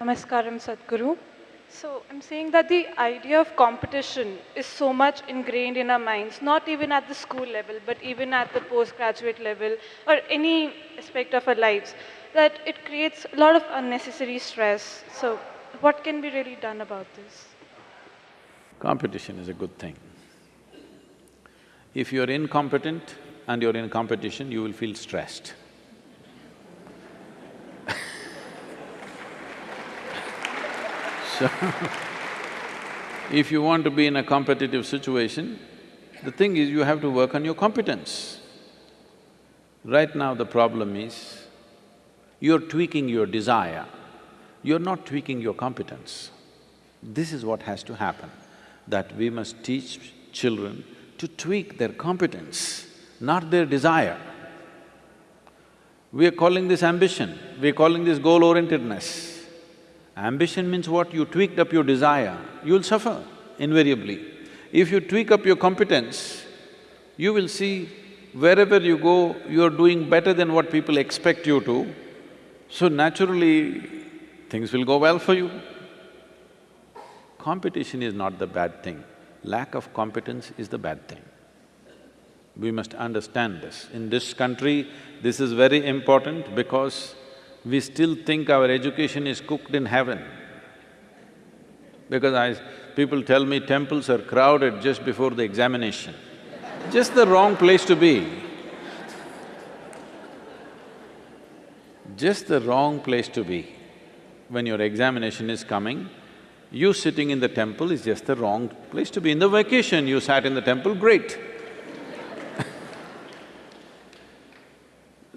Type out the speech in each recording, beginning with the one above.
Namaskaram Sadhguru. So I'm saying that the idea of competition is so much ingrained in our minds, not even at the school level, but even at the postgraduate level or any aspect of our lives, that it creates a lot of unnecessary stress. So what can be really done about this? Competition is a good thing. If you're incompetent and you're in competition, you will feel stressed. if you want to be in a competitive situation, the thing is you have to work on your competence. Right now the problem is, you're tweaking your desire, you're not tweaking your competence. This is what has to happen, that we must teach children to tweak their competence, not their desire. We are calling this ambition, we are calling this goal-orientedness. Ambition means what? You tweaked up your desire, you'll suffer invariably. If you tweak up your competence, you will see wherever you go, you're doing better than what people expect you to, so naturally, things will go well for you. Competition is not the bad thing, lack of competence is the bad thing. We must understand this. In this country, this is very important because we still think our education is cooked in heaven. Because I… people tell me temples are crowded just before the examination. just the wrong place to be. Just the wrong place to be. When your examination is coming, you sitting in the temple is just the wrong place to be. In the vacation, you sat in the temple, great.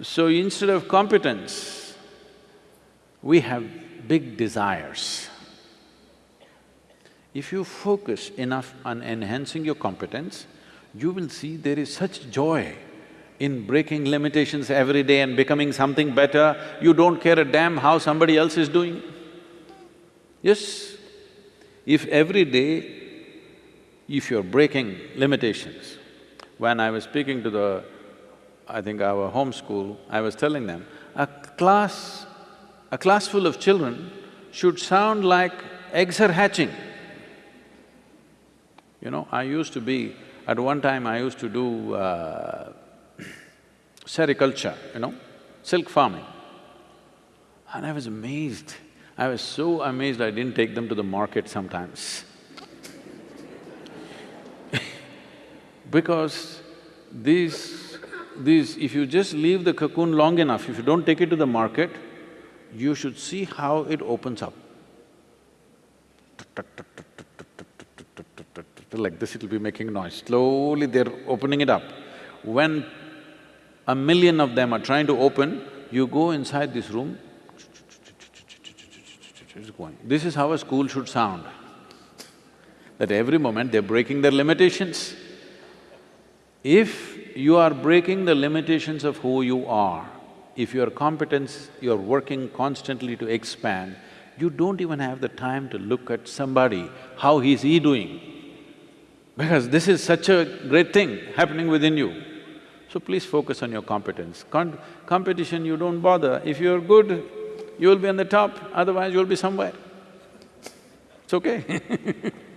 so instead of competence, we have big desires. If you focus enough on enhancing your competence, you will see there is such joy in breaking limitations every day and becoming something better, you don't care a damn how somebody else is doing. Yes, if every day, if you're breaking limitations, when I was speaking to the, I think our home school, I was telling them, a class a class full of children should sound like eggs are hatching. You know, I used to be… at one time I used to do uh, sericulture, you know, silk farming. And I was amazed. I was so amazed I didn't take them to the market sometimes because these… these… if you just leave the cocoon long enough, if you don't take it to the market, you should see how it opens up. Like this it'll be making noise, slowly they're opening it up. When a million of them are trying to open, you go inside this room. This is how a school should sound. That every moment they're breaking their limitations. If you are breaking the limitations of who you are, if your competence, you're working constantly to expand, you don't even have the time to look at somebody, how is he doing? Because this is such a great thing happening within you. So please focus on your competence. Con competition, you don't bother. If you're good, you'll be on the top, otherwise you'll be somewhere. It's okay